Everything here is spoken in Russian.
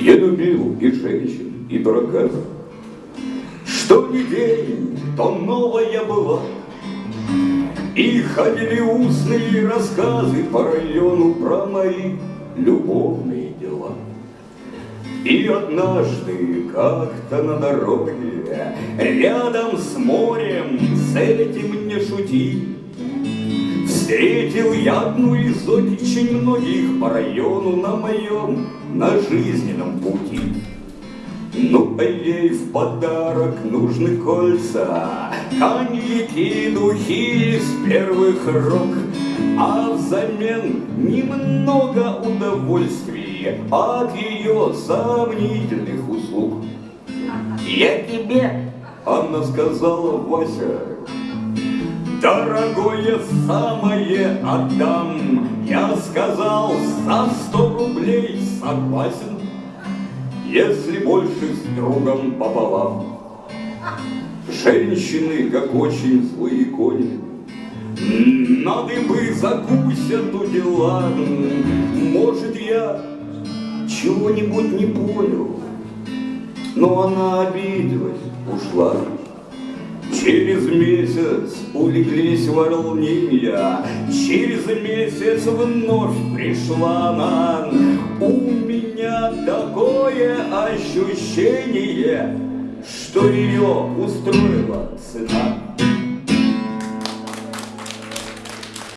Я любил и женщин, и дурака. Что ни день, то новая была. И ходили устные рассказы по району про мои любовные дела. И однажды как-то на дороге, рядом с морем, с этим не шути, Встретил я одну из очень многих по району на моем, на жизненном пути. Ну, а ей в подарок нужны кольца, коньяки, духи из первых рук, а взамен немного удовольствия от ее сомнительных услуг. Я тебе, она сказала Вася, Дорогое самое отдам, я сказал, за сто рублей согласен, если больше с другом пополам. Женщины, как очень злые кони, надо бы закусят у дела. Может, я чего-нибудь не понял, но она обиделась, ушла. Через месяц улеглись волнения, Через месяц вновь пришла она. У меня такое ощущение, Что ее устроила цена.